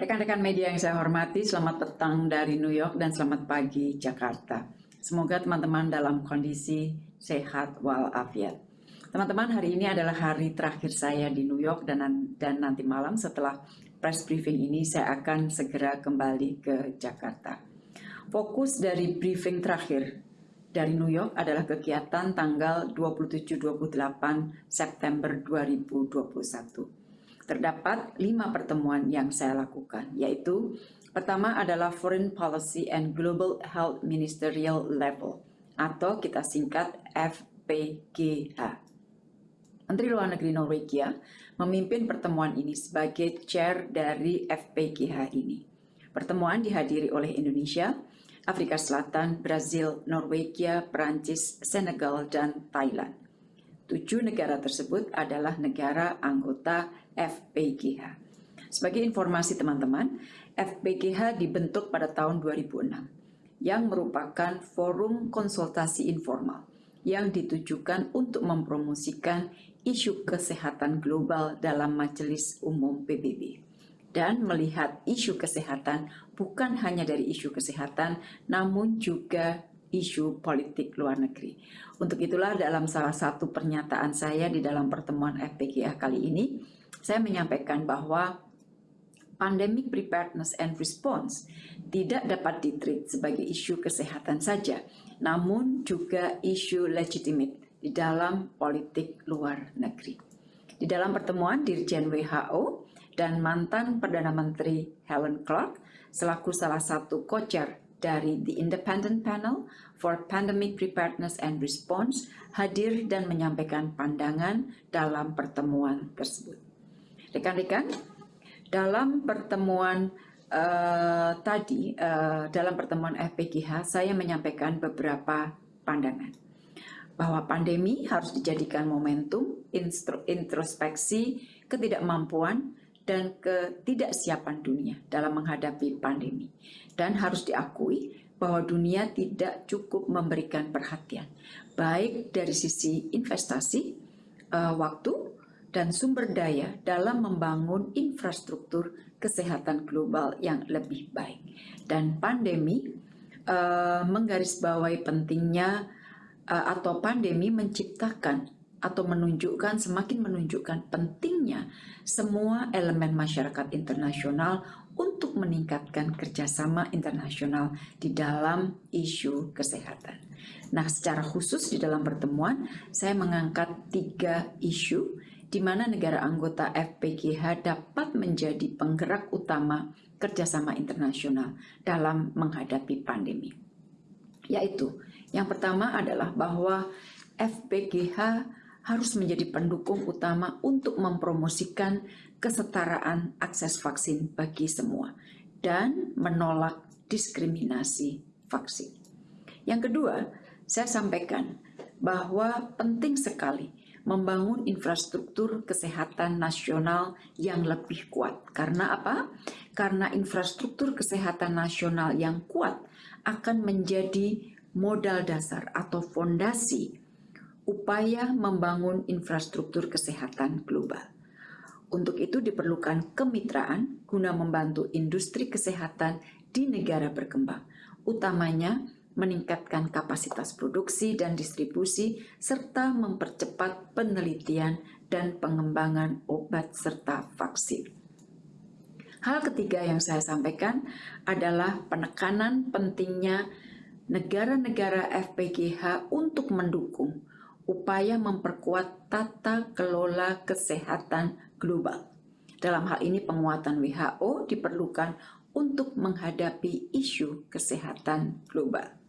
Rekan-rekan media yang saya hormati, selamat petang dari New York dan selamat pagi Jakarta. Semoga teman-teman dalam kondisi sehat walafiat. Teman-teman, hari ini adalah hari terakhir saya di New York dan, dan nanti malam setelah press briefing ini saya akan segera kembali ke Jakarta. Fokus dari briefing terakhir dari New York adalah kegiatan tanggal 27-28 September 2021 terdapat lima pertemuan yang saya lakukan, yaitu pertama adalah Foreign Policy and Global Health Ministerial Level, atau kita singkat FPGH. Menteri Luar Negeri Norwegia memimpin pertemuan ini sebagai chair dari FPGH ini. Pertemuan dihadiri oleh Indonesia, Afrika Selatan, Brazil, Norwegia, Perancis, Senegal, dan Thailand. Tujuh negara tersebut adalah negara anggota FPGH. Sebagai informasi teman-teman, FPGH dibentuk pada tahun 2006 yang merupakan forum konsultasi informal yang ditujukan untuk mempromosikan isu kesehatan global dalam Majelis Umum PBB dan melihat isu kesehatan bukan hanya dari isu kesehatan namun juga isu politik luar negeri. Untuk itulah dalam salah satu pernyataan saya di dalam pertemuan FPGA kali ini, saya menyampaikan bahwa pandemic preparedness and response tidak dapat ditreat sebagai isu kesehatan saja, namun juga isu legitimate di dalam politik luar negeri. Di dalam pertemuan Dirjen WHO dan mantan Perdana Menteri Helen Clark selaku salah satu co-chair dari The Independent Panel for Pandemic Preparedness and Response hadir dan menyampaikan pandangan dalam pertemuan tersebut. Rekan-rekan, dalam pertemuan uh, tadi, uh, dalam pertemuan FPGH, saya menyampaikan beberapa pandangan bahwa pandemi harus dijadikan momentum introspeksi ketidakmampuan dan ketidaksiapan dunia dalam menghadapi pandemi. Dan harus diakui bahwa dunia tidak cukup memberikan perhatian, baik dari sisi investasi, uh, waktu, dan sumber daya dalam membangun infrastruktur kesehatan global yang lebih baik. Dan pandemi uh, menggarisbawahi pentingnya uh, atau pandemi menciptakan atau menunjukkan semakin menunjukkan pentingnya semua elemen masyarakat internasional untuk meningkatkan kerjasama internasional di dalam isu kesehatan. Nah, secara khusus di dalam pertemuan, saya mengangkat tiga isu di mana negara anggota FPGH dapat menjadi penggerak utama kerjasama internasional dalam menghadapi pandemi. Yaitu, yang pertama adalah bahwa FPGH harus menjadi pendukung utama untuk mempromosikan kesetaraan akses vaksin bagi semua dan menolak diskriminasi vaksin. Yang kedua, saya sampaikan bahwa penting sekali membangun infrastruktur kesehatan nasional yang lebih kuat. Karena apa? Karena infrastruktur kesehatan nasional yang kuat akan menjadi modal dasar atau fondasi upaya membangun infrastruktur kesehatan global. Untuk itu diperlukan kemitraan guna membantu industri kesehatan di negara berkembang, utamanya meningkatkan kapasitas produksi dan distribusi, serta mempercepat penelitian dan pengembangan obat serta vaksin. Hal ketiga yang saya sampaikan adalah penekanan pentingnya negara-negara FPGH untuk mendukung upaya memperkuat tata kelola kesehatan global. Dalam hal ini penguatan WHO diperlukan untuk menghadapi isu kesehatan global.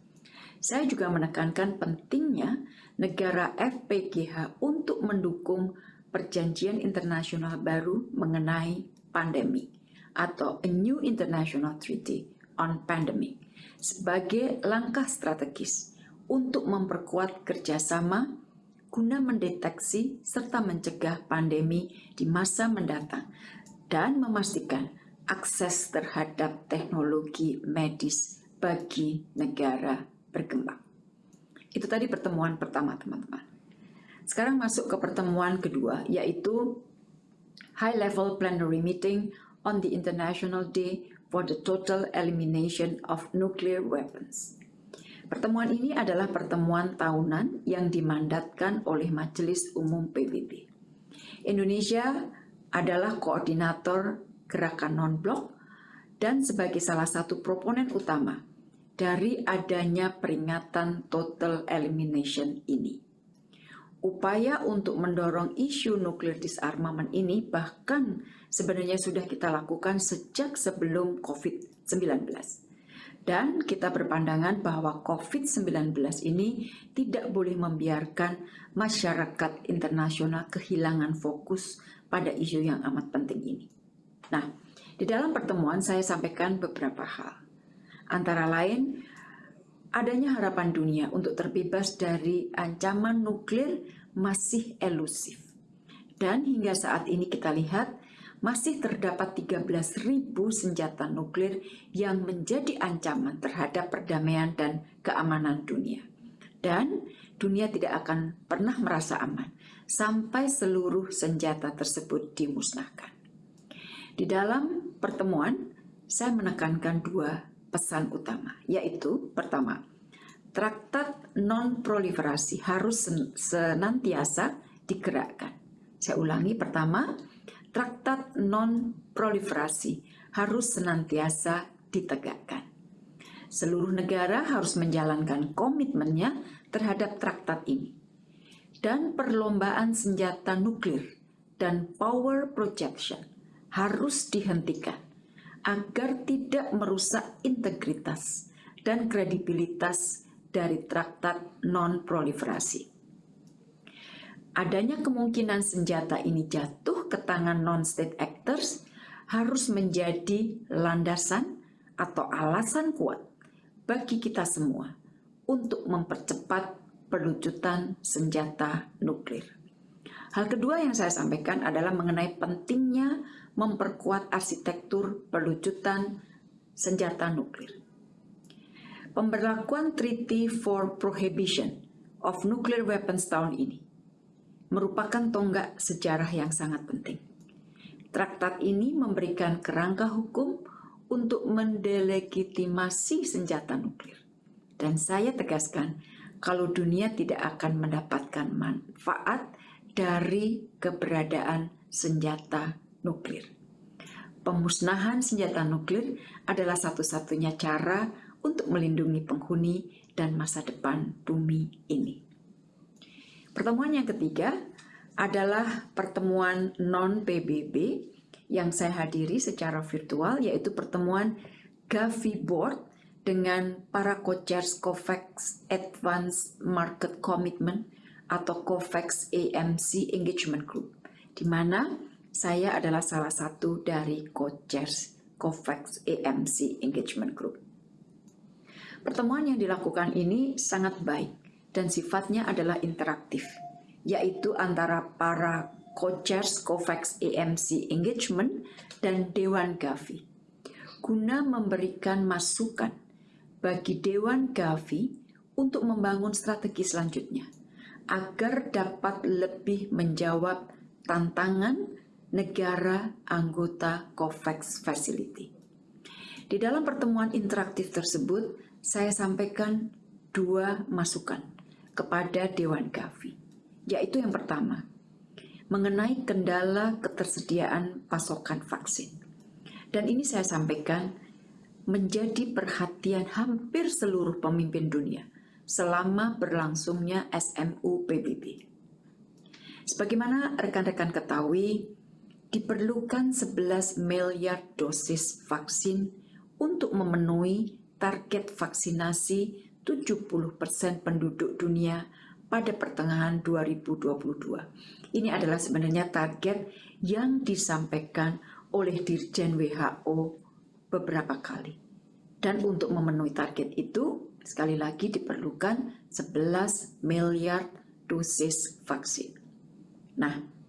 Saya juga menekankan pentingnya negara FPGH untuk mendukung perjanjian internasional baru mengenai pandemi atau A New International Treaty on Pandemic sebagai langkah strategis untuk memperkuat kerjasama guna mendeteksi serta mencegah pandemi di masa mendatang dan memastikan akses terhadap teknologi medis bagi negara berkembang. Itu tadi pertemuan pertama, teman-teman. Sekarang masuk ke pertemuan kedua, yaitu High Level Plenary Meeting on the International Day for the Total Elimination of Nuclear Weapons. Pertemuan ini adalah pertemuan tahunan yang dimandatkan oleh Majelis Umum PBB. Indonesia adalah koordinator gerakan non-blok dan sebagai salah satu proponen utama dari adanya peringatan total elimination ini. Upaya untuk mendorong isu nuklir disarmament ini bahkan sebenarnya sudah kita lakukan sejak sebelum COVID-19. Dan kita berpandangan bahwa COVID-19 ini tidak boleh membiarkan masyarakat internasional kehilangan fokus pada isu yang amat penting ini. Nah, di dalam pertemuan saya sampaikan beberapa hal. Antara lain, adanya harapan dunia untuk terbebas dari ancaman nuklir masih elusif. Dan hingga saat ini kita lihat masih terdapat 13.000 senjata nuklir yang menjadi ancaman terhadap perdamaian dan keamanan dunia. Dan dunia tidak akan pernah merasa aman sampai seluruh senjata tersebut dimusnahkan. Di dalam pertemuan, saya menekankan dua pesan utama, yaitu pertama, traktat non-proliferasi harus senantiasa digerakkan. Saya ulangi, pertama, traktat non-proliferasi harus senantiasa ditegakkan. Seluruh negara harus menjalankan komitmennya terhadap traktat ini. Dan perlombaan senjata nuklir dan power projection harus dihentikan agar tidak merusak integritas dan kredibilitas dari traktat non-proliferasi. Adanya kemungkinan senjata ini jatuh ke tangan non-state actors harus menjadi landasan atau alasan kuat bagi kita semua untuk mempercepat pelucutan senjata nuklir. Hal kedua yang saya sampaikan adalah mengenai pentingnya memperkuat arsitektur pelucutan senjata nuklir. Pemberlakuan Treaty for Prohibition of Nuclear Weapons tahun ini merupakan tonggak sejarah yang sangat penting. Traktat ini memberikan kerangka hukum untuk mendelegitimasi senjata nuklir. Dan saya tegaskan, kalau dunia tidak akan mendapatkan manfaat dari keberadaan senjata nuklir. Pemusnahan senjata nuklir adalah satu-satunya cara untuk melindungi penghuni dan masa depan bumi ini. Pertemuan yang ketiga adalah pertemuan non-PBB yang saya hadiri secara virtual, yaitu pertemuan Gavi Board dengan para co-chairs COVAX Advanced Market Commitment atau COVAX AMC Engagement Group, di mana saya adalah salah satu dari co-chairs COVAX AMC Engagement Group. Pertemuan yang dilakukan ini sangat baik dan sifatnya adalah interaktif, yaitu antara para co-chairs COVAX AMC Engagement dan Dewan Gavi, guna memberikan masukan bagi Dewan Gavi untuk membangun strategi selanjutnya, agar dapat lebih menjawab tantangan negara anggota COVAX Facility. Di dalam pertemuan interaktif tersebut, saya sampaikan dua masukan kepada Dewan Gavi, yaitu yang pertama, mengenai kendala ketersediaan pasokan vaksin. Dan ini saya sampaikan menjadi perhatian hampir seluruh pemimpin dunia selama berlangsungnya SMU PBB. Sebagaimana rekan-rekan ketahui, diperlukan 11 miliar dosis vaksin untuk memenuhi target vaksinasi 70% penduduk dunia pada pertengahan 2022. Ini adalah sebenarnya target yang disampaikan oleh Dirjen WHO beberapa kali. Dan untuk memenuhi target itu, sekali lagi diperlukan 11 miliar dosis vaksin. Nah,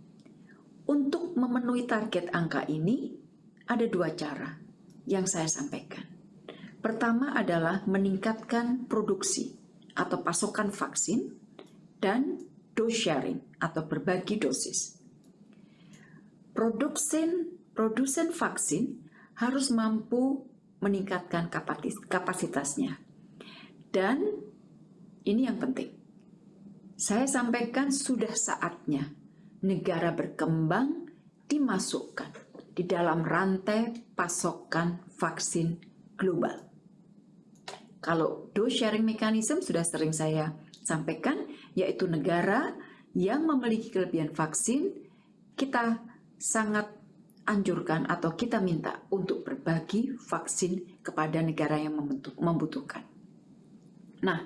untuk memenuhi target angka ini, ada dua cara yang saya sampaikan. Pertama adalah meningkatkan produksi atau pasokan vaksin dan dose sharing atau berbagi dosis. Produksi produsen vaksin harus mampu meningkatkan kapasitasnya. Dan ini yang penting. Saya sampaikan sudah saatnya negara berkembang dimasukkan di dalam rantai pasokan vaksin global. Kalau dose sharing mechanism sudah sering saya sampaikan, yaitu negara yang memiliki kelebihan vaksin, kita sangat anjurkan atau kita minta untuk berbagi vaksin kepada negara yang membutuhkan. Nah,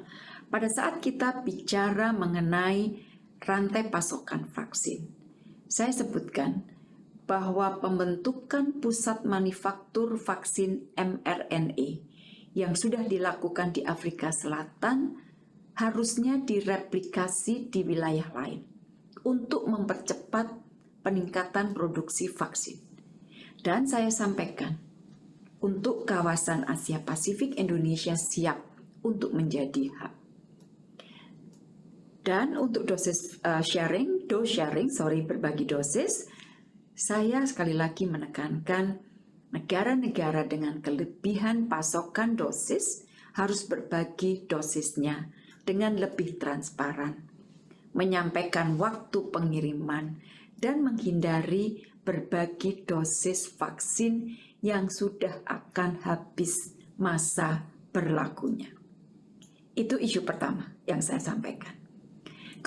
pada saat kita bicara mengenai rantai pasokan vaksin, saya sebutkan bahwa pembentukan pusat manufaktur vaksin mRNA yang sudah dilakukan di Afrika Selatan harusnya direplikasi di wilayah lain untuk mempercepat peningkatan produksi vaksin. Dan saya sampaikan, untuk kawasan Asia Pasifik Indonesia siap untuk menjadi hub. Dan untuk dosis uh, sharing, dose sharing, sorry berbagi dosis, saya sekali lagi menekankan negara-negara dengan kelebihan pasokan dosis harus berbagi dosisnya dengan lebih transparan, menyampaikan waktu pengiriman, dan menghindari berbagi dosis vaksin yang sudah akan habis masa berlakunya. Itu isu pertama yang saya sampaikan.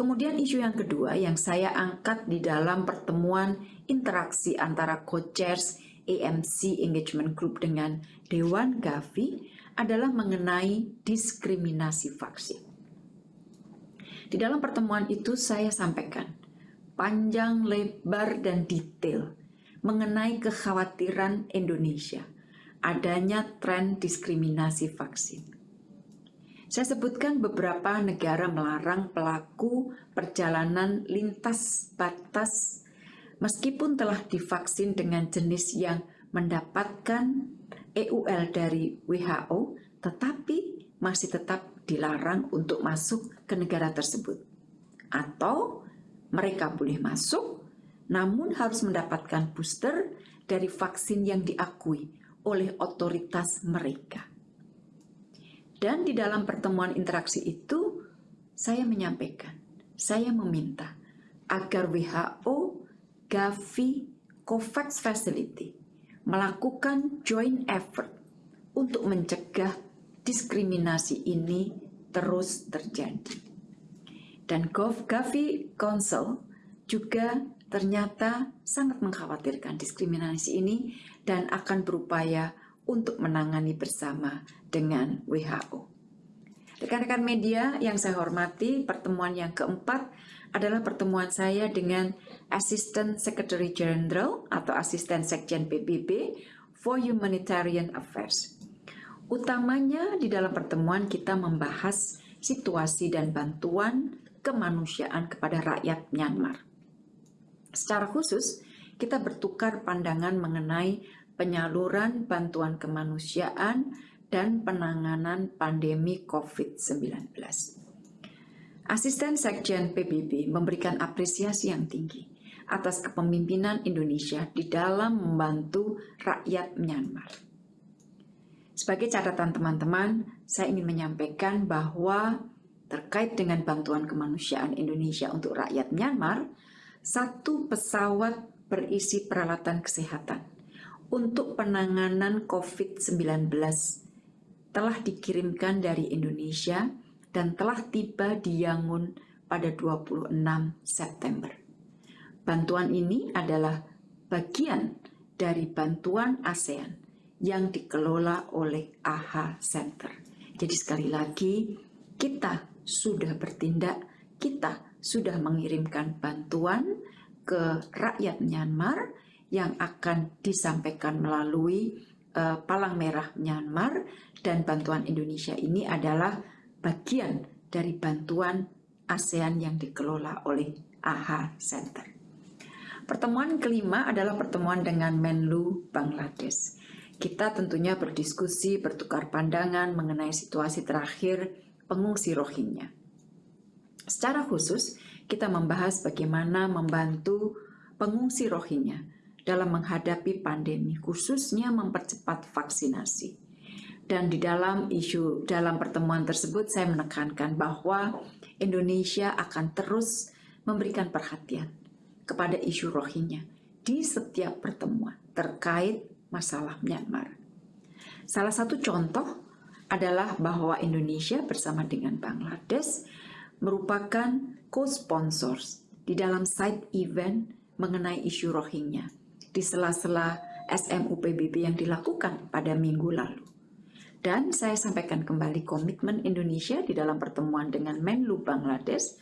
Kemudian isu yang kedua yang saya angkat di dalam pertemuan interaksi antara co-chairs AMC Engagement Group dengan Dewan Gavi adalah mengenai diskriminasi vaksin. Di dalam pertemuan itu saya sampaikan panjang, lebar, dan detail mengenai kekhawatiran Indonesia adanya tren diskriminasi vaksin. Saya sebutkan beberapa negara melarang pelaku perjalanan lintas batas meskipun telah divaksin dengan jenis yang mendapatkan EUL dari WHO, tetapi masih tetap dilarang untuk masuk ke negara tersebut. Atau mereka boleh masuk, namun harus mendapatkan booster dari vaksin yang diakui oleh otoritas mereka. Dan di dalam pertemuan interaksi itu, saya menyampaikan, saya meminta agar WHO, Gavi, COVAX Facility melakukan joint effort untuk mencegah diskriminasi ini terus terjadi. Dan Gavi Council juga ternyata sangat mengkhawatirkan diskriminasi ini dan akan berupaya untuk menangani bersama dengan WHO. Rekan-rekan media yang saya hormati, pertemuan yang keempat adalah pertemuan saya dengan Assistant Secretary General atau Asisten Sekjen PBB for Humanitarian Affairs. Utamanya di dalam pertemuan kita membahas situasi dan bantuan kemanusiaan kepada rakyat Myanmar. Secara khusus, kita bertukar pandangan mengenai penyaluran bantuan kemanusiaan, dan penanganan pandemi COVID-19. Asisten Sekjen PBB memberikan apresiasi yang tinggi atas kepemimpinan Indonesia di dalam membantu rakyat Myanmar. Sebagai catatan teman-teman, saya ingin menyampaikan bahwa terkait dengan bantuan kemanusiaan Indonesia untuk rakyat Myanmar, satu pesawat berisi peralatan kesehatan untuk penanganan COVID-19 telah dikirimkan dari Indonesia dan telah tiba di Yangon pada 26 September. Bantuan ini adalah bagian dari bantuan ASEAN yang dikelola oleh AHA Center. Jadi sekali lagi, kita sudah bertindak, kita sudah mengirimkan bantuan ke rakyat Myanmar yang akan disampaikan melalui uh, Palang Merah Myanmar dan bantuan Indonesia ini adalah bagian dari bantuan ASEAN yang dikelola oleh AHA Center. Pertemuan kelima adalah pertemuan dengan Menlu Bangladesh. Kita tentunya berdiskusi, bertukar pandangan mengenai situasi terakhir pengungsi Rohingya. Secara khusus, kita membahas bagaimana membantu pengungsi Rohingya dalam menghadapi pandemi, khususnya mempercepat vaksinasi. Dan di dalam isu dalam pertemuan tersebut saya menekankan bahwa Indonesia akan terus memberikan perhatian kepada isu Rohingya di setiap pertemuan terkait masalah Myanmar. Salah satu contoh adalah bahwa Indonesia bersama dengan Bangladesh merupakan co-sponsors di dalam side event mengenai isu Rohingya di sela-sela SMU PBB yang dilakukan pada minggu lalu. Dan saya sampaikan kembali komitmen Indonesia di dalam pertemuan dengan Menlu Bangladesh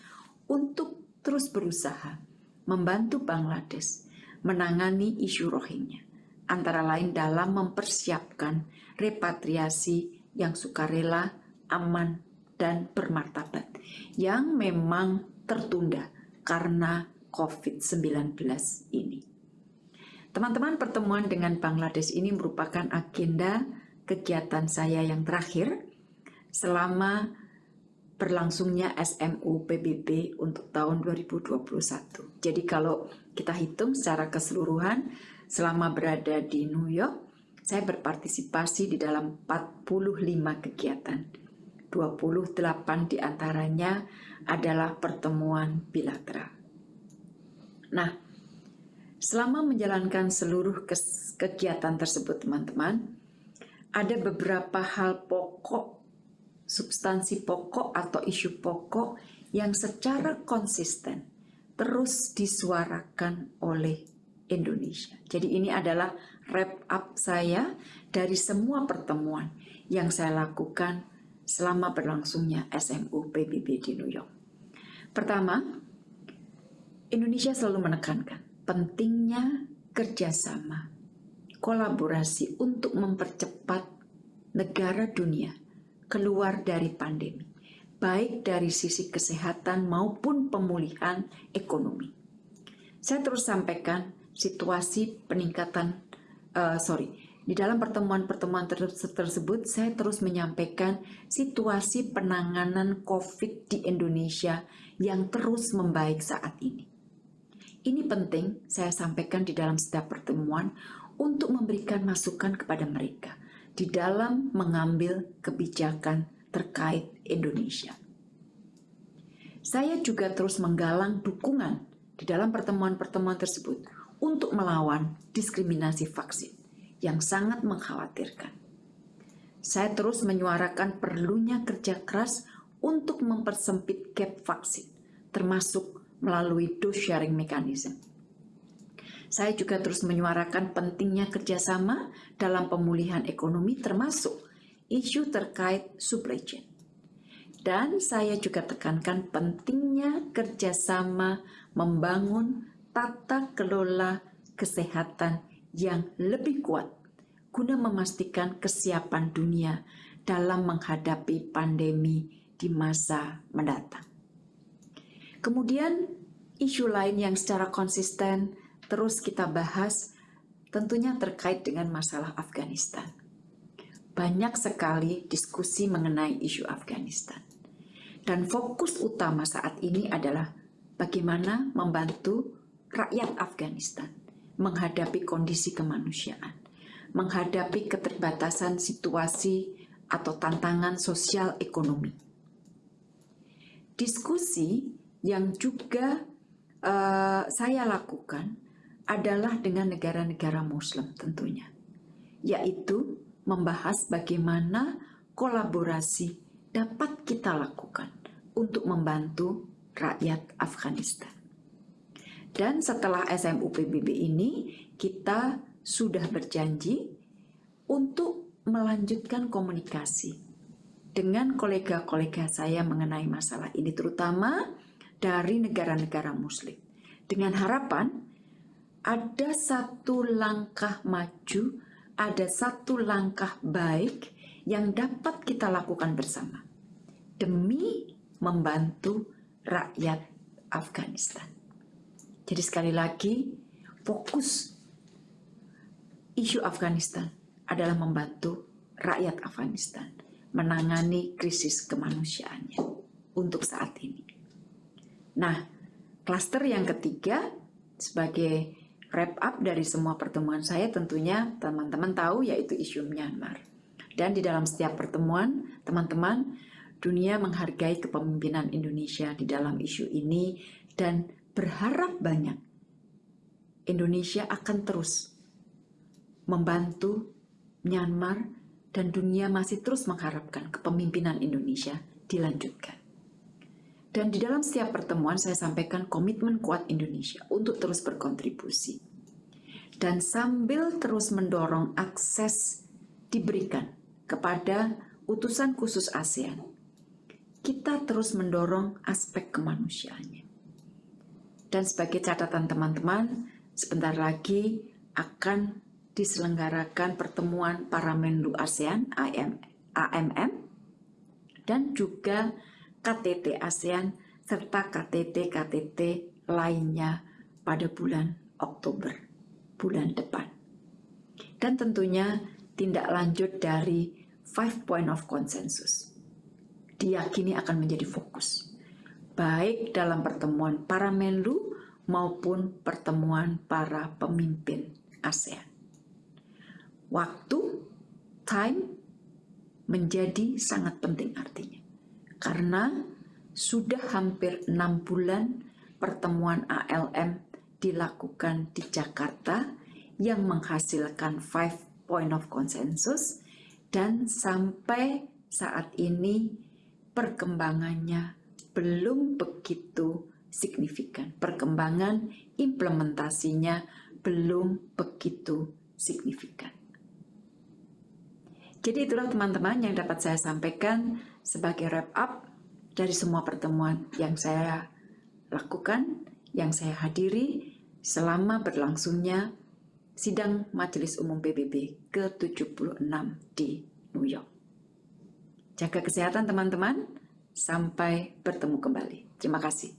untuk terus berusaha membantu Bangladesh menangani isu Rohingya, antara lain dalam mempersiapkan repatriasi yang sukarela, aman, dan bermartabat yang memang tertunda karena COVID-19 ini. Teman-teman, pertemuan dengan Bangladesh ini merupakan agenda kegiatan saya yang terakhir selama berlangsungnya SMU PBB untuk tahun 2021. Jadi kalau kita hitung secara keseluruhan selama berada di New York, saya berpartisipasi di dalam 45 kegiatan. 28 di antaranya adalah pertemuan bilateral. Nah, selama menjalankan seluruh kegiatan tersebut, teman-teman, ada beberapa hal pokok, substansi pokok atau isu pokok yang secara konsisten terus disuarakan oleh Indonesia. Jadi ini adalah wrap up saya dari semua pertemuan yang saya lakukan selama berlangsungnya SMU PBB di New York. Pertama, Indonesia selalu menekankan pentingnya kerjasama, kolaborasi untuk mempercepat negara dunia keluar dari pandemi, baik dari sisi kesehatan maupun pemulihan ekonomi. Saya terus sampaikan situasi peningkatan uh, sorry di dalam pertemuan-pertemuan tersebut saya terus menyampaikan situasi penanganan COVID di Indonesia yang terus membaik saat ini. Ini penting saya sampaikan di dalam setiap pertemuan untuk memberikan masukan kepada mereka di dalam mengambil kebijakan terkait Indonesia. Saya juga terus menggalang dukungan di dalam pertemuan-pertemuan tersebut untuk melawan diskriminasi vaksin yang sangat mengkhawatirkan. Saya terus menyuarakan perlunya kerja keras untuk mempersempit gap vaksin, termasuk melalui dose sharing mechanism. Saya juga terus menyuarakan pentingnya kerjasama dalam pemulihan ekonomi termasuk isu terkait supply chain. Dan saya juga tekankan pentingnya kerjasama membangun tata kelola kesehatan yang lebih kuat guna memastikan kesiapan dunia dalam menghadapi pandemi di masa mendatang. Kemudian, isu lain yang secara konsisten terus kita bahas tentunya terkait dengan masalah Afghanistan. Banyak sekali diskusi mengenai isu Afghanistan. Dan fokus utama saat ini adalah bagaimana membantu rakyat Afghanistan menghadapi kondisi kemanusiaan, menghadapi keterbatasan situasi atau tantangan sosial ekonomi. Diskusi yang juga uh, saya lakukan adalah dengan negara-negara Muslim tentunya, yaitu membahas bagaimana kolaborasi dapat kita lakukan untuk membantu rakyat Afghanistan. Dan setelah SMU PBB ini, kita sudah berjanji untuk melanjutkan komunikasi dengan kolega-kolega saya mengenai masalah ini, terutama dari negara-negara Muslim. Dengan harapan ada satu langkah maju, ada satu langkah baik yang dapat kita lakukan bersama demi membantu rakyat Afghanistan. Jadi sekali lagi, fokus isu Afghanistan adalah membantu rakyat Afghanistan menangani krisis kemanusiaannya untuk saat ini. Nah, klaster yang ketiga sebagai wrap up dari semua pertemuan saya tentunya teman-teman tahu yaitu isu Myanmar. Dan di dalam setiap pertemuan, teman-teman, dunia menghargai kepemimpinan Indonesia di dalam isu ini dan berharap banyak Indonesia akan terus membantu Myanmar dan dunia masih terus mengharapkan kepemimpinan Indonesia dilanjutkan. Dan di dalam setiap pertemuan saya sampaikan komitmen kuat Indonesia untuk terus berkontribusi. Dan sambil terus mendorong akses diberikan kepada utusan khusus ASEAN, kita terus mendorong aspek kemanusiaannya. Dan sebagai catatan teman-teman, sebentar lagi akan diselenggarakan pertemuan para Menlu ASEAN AMM dan juga KTT ASEAN serta KTT-KTT lainnya pada bulan Oktober, bulan depan. Dan tentunya tindak lanjut dari five point of consensus diyakini akan menjadi fokus, baik dalam pertemuan para Menlu maupun pertemuan para pemimpin ASEAN. Waktu, time, menjadi sangat penting artinya. Karena sudah hampir enam bulan pertemuan ALM dilakukan di Jakarta yang menghasilkan five point of consensus dan sampai saat ini perkembangannya belum begitu signifikan. Perkembangan implementasinya belum begitu signifikan. Jadi itulah teman-teman yang dapat saya sampaikan sebagai wrap up dari semua pertemuan yang saya lakukan, yang saya hadiri selama berlangsungnya sidang Majelis Umum PBB ke-76 di New York. Jaga kesehatan teman-teman, sampai bertemu kembali. Terima kasih.